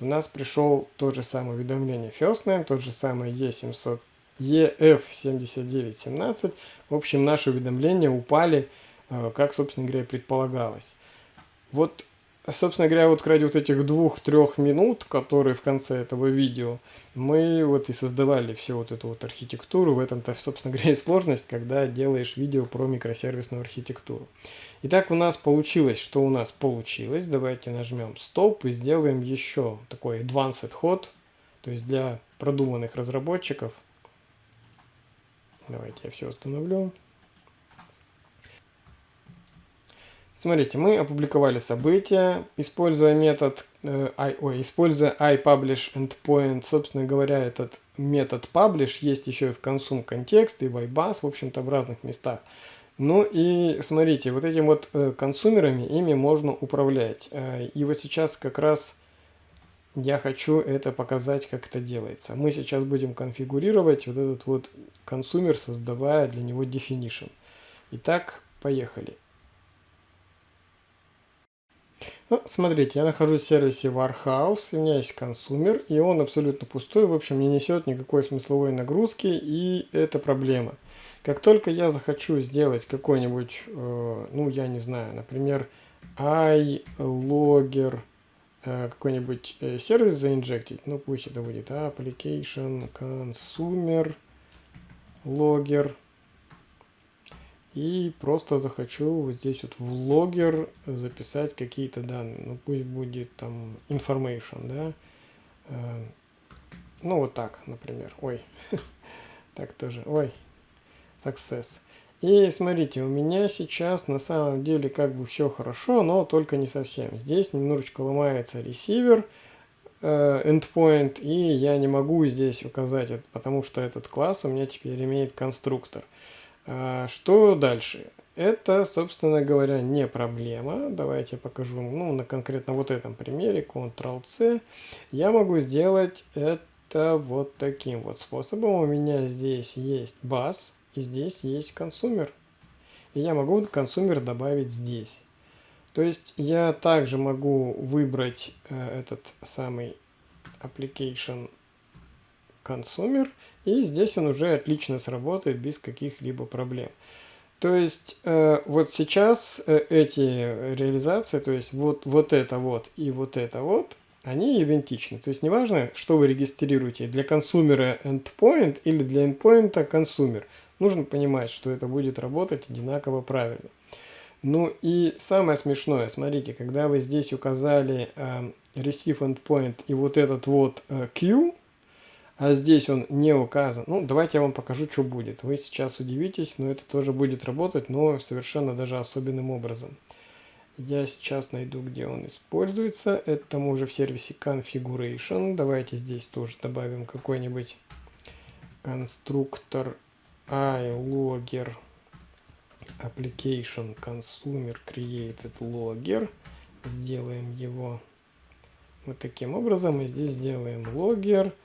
у нас пришел тот же самое уведомление First Name, тот же самый E700, EF7917. В общем, наши уведомления упали, э, как, собственно говоря, предполагалось. Вот Собственно говоря, вот ради вот этих двух-трех минут, которые в конце этого видео, мы вот и создавали всю вот эту вот архитектуру. В этом-то, собственно говоря, и сложность, когда делаешь видео про микросервисную архитектуру. Итак, у нас получилось, что у нас получилось. Давайте нажмем стоп и сделаем еще такой advanced ход, то есть для продуманных разработчиков. Давайте я все установлю. Смотрите, мы опубликовали событие, используя метод, э, I, ой, используя iPublish Собственно говоря, этот метод publish есть еще и в consume контекст и в iBus, в общем-то, в разных местах. Ну и смотрите, вот этим вот э, консумерами, ими можно управлять. Э, и вот сейчас как раз я хочу это показать, как это делается. Мы сейчас будем конфигурировать вот этот вот консумер, создавая для него definition. Итак, поехали. Ну, смотрите, я нахожусь в сервисе Warehouse, у меня есть консумер, и он абсолютно пустой, в общем, не несет никакой смысловой нагрузки, и это проблема. Как только я захочу сделать какой-нибудь, э, ну, я не знаю, например, iLogger, э, какой-нибудь э, сервис заинжектить, ну, пусть это будет application consumer logger, и просто захочу вот здесь вот в логер записать какие-то данные. Ну пусть будет там information, да. Э, ну вот так, например. Ой, так тоже. Ой, success. И смотрите, у меня сейчас на самом деле как бы все хорошо, но только не совсем. Здесь немножечко ломается ресивер, э, endpoint, и я не могу здесь указать это, потому что этот класс у меня теперь имеет конструктор. А, что дальше? Это, собственно говоря, не проблема. Давайте я покажу ну, на конкретно вот этом примере. Ctrl-C. Я могу сделать это вот таким вот способом. У меня здесь есть бас и здесь есть консумер. И я могу консумер добавить здесь. То есть я также могу выбрать э, этот самый application consumer, и здесь он уже отлично сработает без каких-либо проблем. То есть э, вот сейчас э, эти реализации, то есть вот, вот это вот и вот это вот, они идентичны. То есть неважно, что вы регистрируете, для консумера endpoint или для endpoint консумер. Нужно понимать, что это будет работать одинаково правильно. Ну и самое смешное, смотрите, когда вы здесь указали э, receive endpoint и вот этот вот э, queue, а здесь он не указан. Ну, давайте я вам покажу, что будет. Вы сейчас удивитесь, но это тоже будет работать, но совершенно даже особенным образом. Я сейчас найду, где он используется. Это мы уже в сервисе Configuration. Давайте здесь тоже добавим какой-нибудь конструктор iLogger application consumer created logger. Сделаем его вот таким образом. И здесь сделаем Э,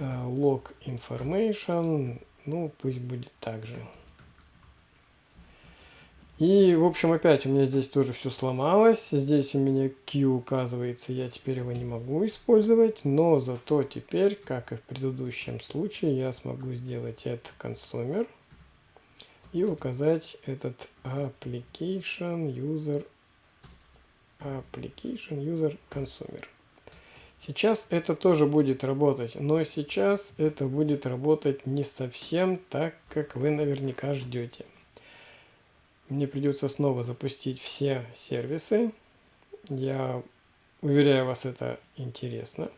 log information, ну пусть будет так же. И, в общем, опять у меня здесь тоже все сломалось. Здесь у меня Q указывается, я теперь его не могу использовать. Но зато теперь, как и в предыдущем случае, я смогу сделать это consumer и указать этот application user application user consumer. Сейчас это тоже будет работать, но сейчас это будет работать не совсем так, как вы наверняка ждете. Мне придется снова запустить все сервисы. Я уверяю вас, это интересно.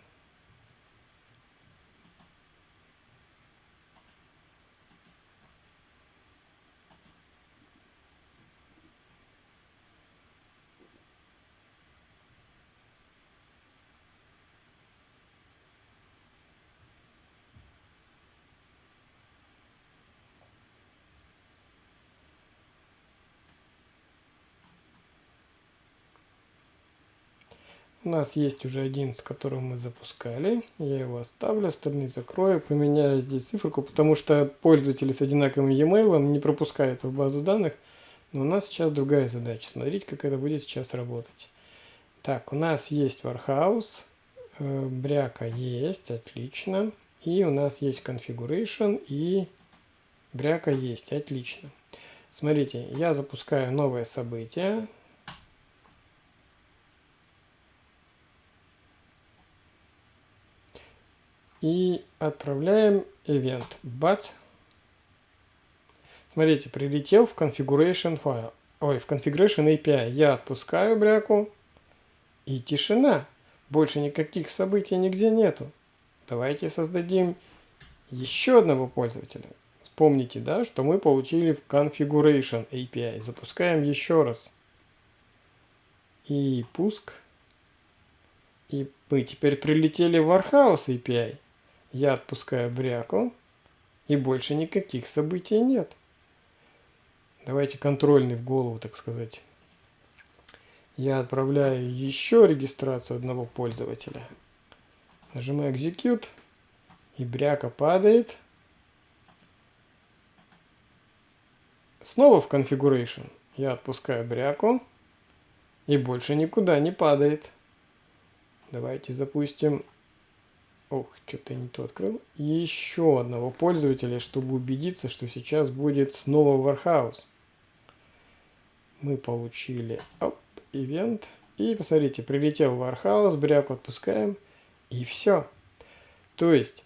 У нас есть уже один, с которым мы запускали. Я его оставлю, остальные закрою, поменяю здесь циферку, потому что пользователи с одинаковым e-mail не пропускаются в базу данных. Но у нас сейчас другая задача. Смотрите, как это будет сейчас работать. Так, у нас есть Warhouse, э, бряка есть, отлично. И у нас есть Configuration и бряка есть, отлично. Смотрите, я запускаю новое событие. И отправляем event but. Смотрите, прилетел в configuration файл. Ой, в configuration API. Я отпускаю бряку. И тишина. Больше никаких событий нигде нету. Давайте создадим еще одного пользователя. Вспомните, да, что мы получили в configuration API. Запускаем еще раз. И пуск. И мы теперь прилетели в Warhouse API. Я отпускаю бряку, и больше никаких событий нет. Давайте контрольный в голову, так сказать. Я отправляю еще регистрацию одного пользователя. Нажимаю Execute, и бряка падает. Снова в Configuration. Я отпускаю бряку, и больше никуда не падает. Давайте запустим Ох, что-то не то открыл. еще одного пользователя, чтобы убедиться, что сейчас будет снова Warhouse. Мы получили оп, ивент. И посмотрите, прилетел Warhouse, бряку отпускаем. И все. То есть,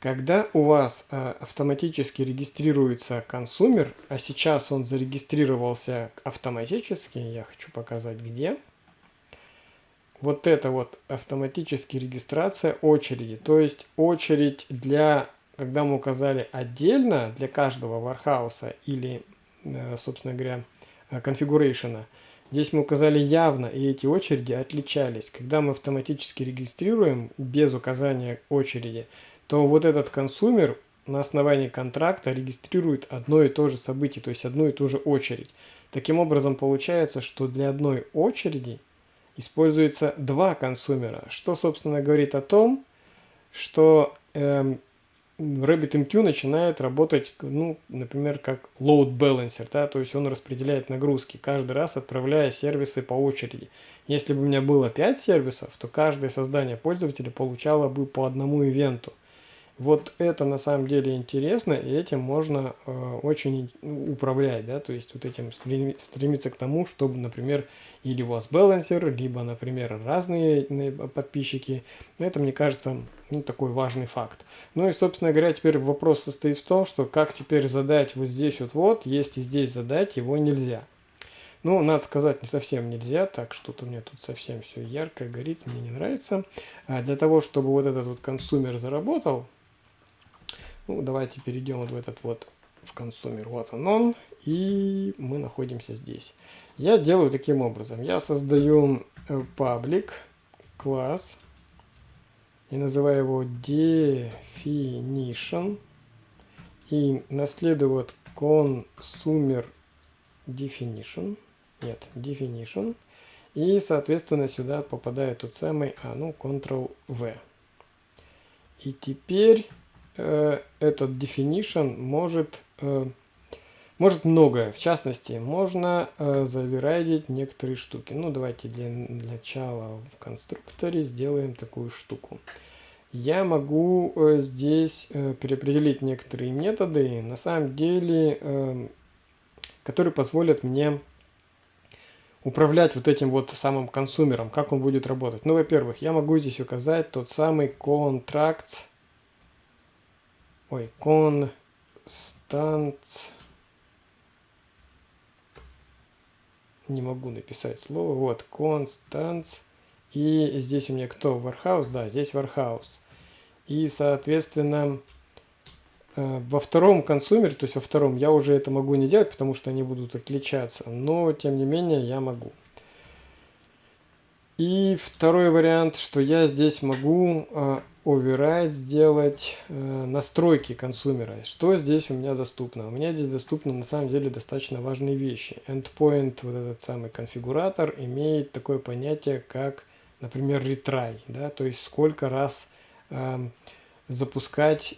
когда у вас а, автоматически регистрируется консумер, а сейчас он зарегистрировался автоматически, я хочу показать где – вот это вот автоматически регистрация очереди. То есть очередь для, когда мы указали отдельно для каждого вархауса или, э, собственно говоря, э, конфигурейшена, здесь мы указали явно, и эти очереди отличались. Когда мы автоматически регистрируем без указания очереди, то вот этот консумер на основании контракта регистрирует одно и то же событие, то есть одну и ту же очередь. Таким образом получается, что для одной очереди используется два консумера, что, собственно, говорит о том, что эм, RabbitMQ начинает работать, ну, например, как load balancer, да, то есть он распределяет нагрузки, каждый раз отправляя сервисы по очереди. Если бы у меня было 5 сервисов, то каждое создание пользователя получало бы по одному ивенту. Вот это на самом деле интересно, и этим можно э, очень управлять, да, то есть вот этим стремиться к тому, чтобы, например, или у вас балансер, либо, например, разные подписчики. Это, мне кажется, ну, такой важный факт. Ну и, собственно говоря, теперь вопрос состоит в том, что как теперь задать вот здесь вот вот, если здесь задать его нельзя. Ну, надо сказать, не совсем нельзя, так что-то меня тут совсем все ярко горит, мне не нравится. А для того, чтобы вот этот вот консумер заработал, ну, давайте перейдем вот в этот вот в консумер. Вот он он. И мы находимся здесь. Я делаю таким образом. Я создаю паблик класс и называю его definition. И наследую вот consumer definition. Нет, definition. И, соответственно, сюда попадает тот самый, а ну, Ctrl-V. И теперь э, этот definition может, э, может многое. В частности, можно э, заверайдить некоторые штуки. Ну, давайте для начала в конструкторе сделаем такую штуку. Я могу э, здесь э, переопределить некоторые методы, на самом деле, э, которые позволят мне управлять вот этим вот самым консумером, как он будет работать. Ну, во-первых, я могу здесь указать тот самый contracts ой, констант, не могу написать слово, вот, констант, и здесь у меня кто, Warehouse, да, здесь Warehouse. И, соответственно, э, во втором консумере, то есть во втором, я уже это могу не делать, потому что они будут отличаться, но, тем не менее, я могу. И второй вариант, что я здесь могу э, override сделать э, настройки консумера. Что здесь у меня доступно? У меня здесь доступны на самом деле достаточно важные вещи. Endpoint, вот этот самый конфигуратор, имеет такое понятие, как, например, retry. Да? То есть сколько раз э, запускать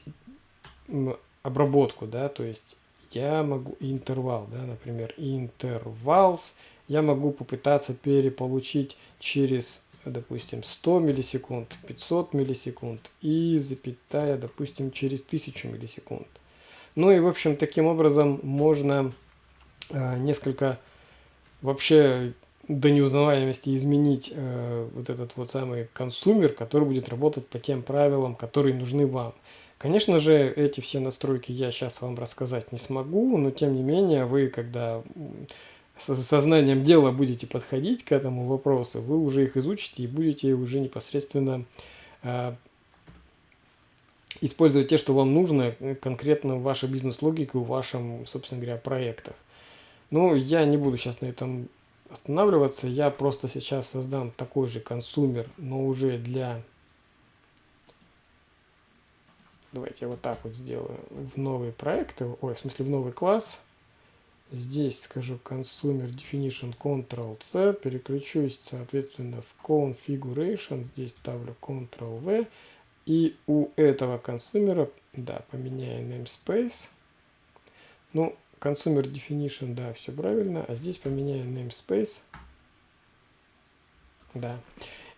обработку. Да? То есть я могу интервал, да, например, intervals. Я могу попытаться переполучить через допустим, 100 миллисекунд, 500 миллисекунд и запятая, допустим, через 1000 миллисекунд. Ну и, в общем, таким образом можно э, несколько вообще до неузнаваемости изменить э, вот этот вот самый консумер, который будет работать по тем правилам, которые нужны вам. Конечно же, эти все настройки я сейчас вам рассказать не смогу, но тем не менее вы, когда сознанием дела будете подходить к этому вопросу, вы уже их изучите и будете уже непосредственно э, использовать те, что вам нужно э, конкретно в вашей бизнес-логике, в вашем, собственно говоря, проектах. Но я не буду сейчас на этом останавливаться, я просто сейчас создам такой же консумер, но уже для... Давайте я вот так вот сделаю в новые проекты, ой, в смысле в новый класс. Здесь скажу consumer definition Ctrl-C, переключусь, соответственно, в configuration, здесь ставлю Ctrl-V, и у этого консумера, да, поменяю namespace. Ну, consumer definition, да, все правильно, а здесь поменяю namespace. Да.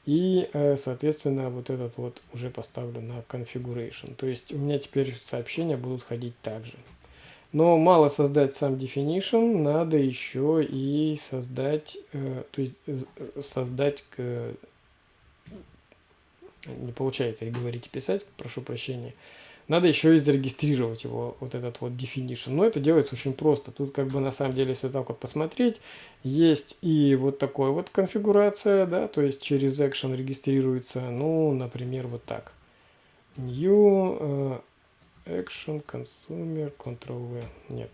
И, э, соответственно, вот этот вот уже поставлю на configuration. То есть у меня теперь сообщения будут ходить также. Но мало создать сам definition, надо еще и создать, э, то есть э, создать, э, не получается и говорить и писать, прошу прощения, надо еще и зарегистрировать его, вот этот вот definition. Но это делается очень просто. Тут как бы на самом деле, если так вот посмотреть, есть и вот такая вот конфигурация, да, то есть через action регистрируется, ну, например, вот так. New, Action, Consumer, Ctrl-V. Нет.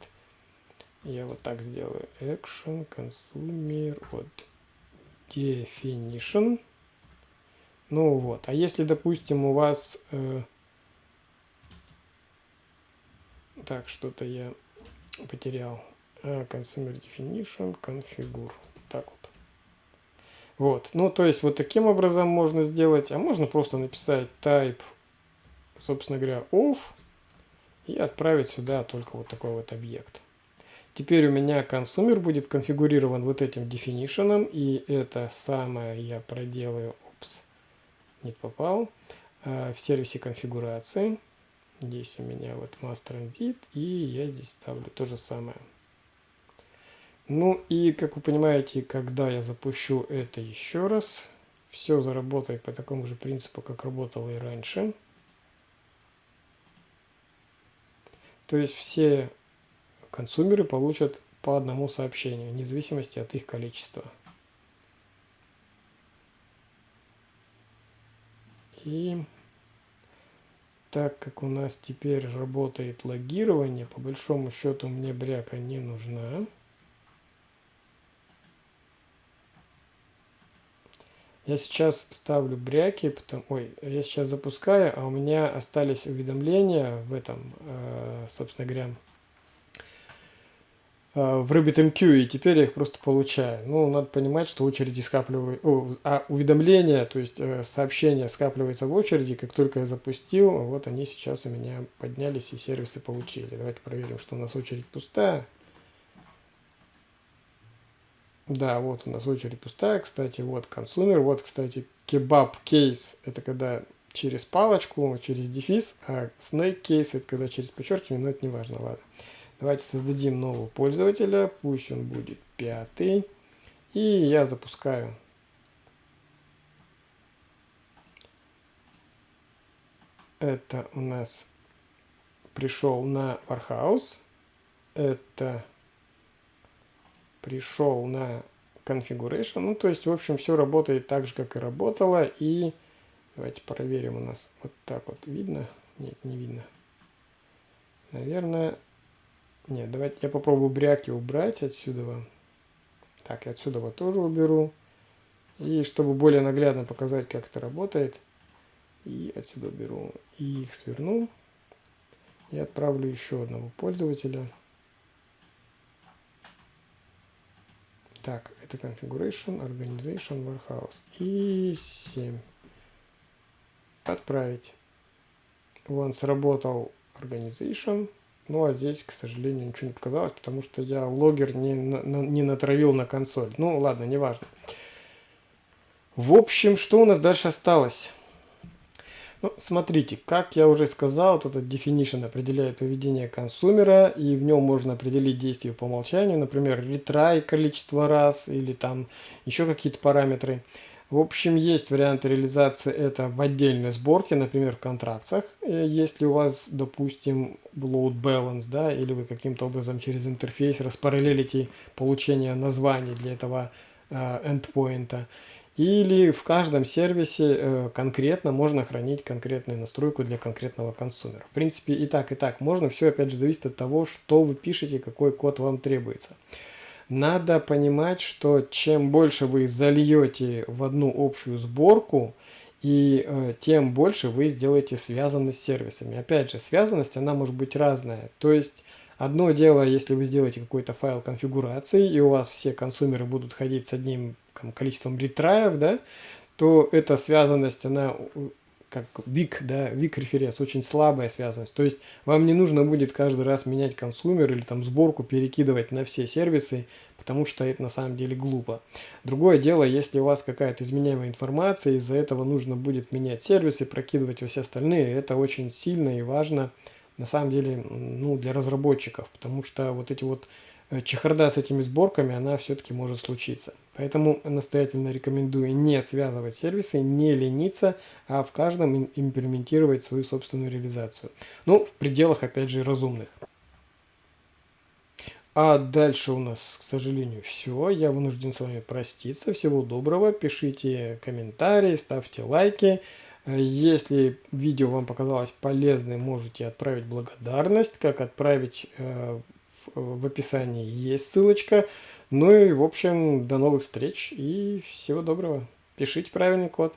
Я вот так сделаю. Action, Consumer, вот. Definition. Ну вот. А если, допустим, у вас... Э, так, что-то я потерял. А, consumer Definition, Configure. Так вот. Вот. Ну, то есть, вот таким образом можно сделать. А можно просто написать type, собственно говоря, off и отправить сюда только вот такой вот объект. Теперь у меня консумер будет конфигурирован вот этим definition, и это самое я проделаю, упс, не попал, э, в сервисе конфигурации. Здесь у меня вот master and и я здесь ставлю то же самое. Ну и, как вы понимаете, когда я запущу это еще раз, все заработает по такому же принципу, как работало и раньше. То есть все консумеры получат по одному сообщению, вне зависимости от их количества. И так как у нас теперь работает логирование, по большому счету мне бряка не нужна. Я сейчас ставлю бряки, потом, ой, я сейчас запускаю, а у меня остались уведомления в этом, э, собственно говоря, э, в RabbitMQ, и теперь я их просто получаю. Ну, надо понимать, что очереди скапливают, а уведомления, то есть э, сообщения скапливаются в очереди, как только я запустил, вот они сейчас у меня поднялись и сервисы получили. Давайте проверим, что у нас очередь пустая. Да, вот у нас очередь пустая, кстати, вот консумер, вот, кстати, кебаб кейс, это когда через палочку, через дефис, а snake кейс, это когда через подчеркивание, но это не важно, ладно. Давайте создадим нового пользователя, пусть он будет пятый, и я запускаю. Это у нас пришел на Warhouse, это пришел на configuration. Ну, то есть, в общем, все работает так же, как и работало. И давайте проверим у нас вот так вот видно. Нет, не видно. Наверное, нет, давайте я попробую бряки убрать отсюда. Так, я отсюда вот тоже уберу. И чтобы более наглядно показать, как это работает, и отсюда беру и их сверну. И отправлю еще одного пользователя. Так, это configuration, organization, warehouse. И 7. Отправить. Вон сработал organization. Ну, а здесь, к сожалению, ничего не показалось, потому что я логер не, на, не натравил на консоль. Ну, ладно, неважно. В общем, что у нас дальше осталось? Ну, смотрите, как я уже сказал, этот definition определяет поведение консумера, и в нем можно определить действие по умолчанию, например, retry количество раз, или там еще какие-то параметры. В общем, есть варианты реализации это в отдельной сборке, например, в контрактах. Э, если у вас, допустим, load balance, да, или вы каким-то образом через интерфейс распараллелите получение названий для этого э, endpoint. Или в каждом сервисе э, конкретно можно хранить конкретную настройку для конкретного консумера. В принципе, и так, и так можно. Все, опять же, зависит от того, что вы пишете, какой код вам требуется. Надо понимать, что чем больше вы зальете в одну общую сборку, и э, тем больше вы сделаете связанность с сервисами. Опять же, связанность, она может быть разная. То есть, одно дело, если вы сделаете какой-то файл конфигурации, и у вас все консумеры будут ходить с одним там, количеством ретраев, да, то эта связанность, она как вик, да, вик референс, очень слабая связанность. То есть вам не нужно будет каждый раз менять консумер или там сборку перекидывать на все сервисы, потому что это на самом деле глупо. Другое дело, если у вас какая-то изменяемая информация, из-за этого нужно будет менять сервисы, прокидывать во все остальные, это очень сильно и важно на самом деле ну, для разработчиков, потому что вот эти вот Э, чехарда с этими сборками, она все-таки может случиться. Поэтому настоятельно рекомендую не связывать сервисы, не лениться, а в каждом имплементировать свою собственную реализацию. Ну, в пределах, опять же, разумных. А дальше у нас, к сожалению, все. Я вынужден с вами проститься. Всего доброго. Пишите комментарии, ставьте лайки. Э, если видео вам показалось полезным, можете отправить благодарность. Как отправить э, в описании есть ссылочка. Ну и, в общем, до новых встреч и всего доброго. Пишите правильный код.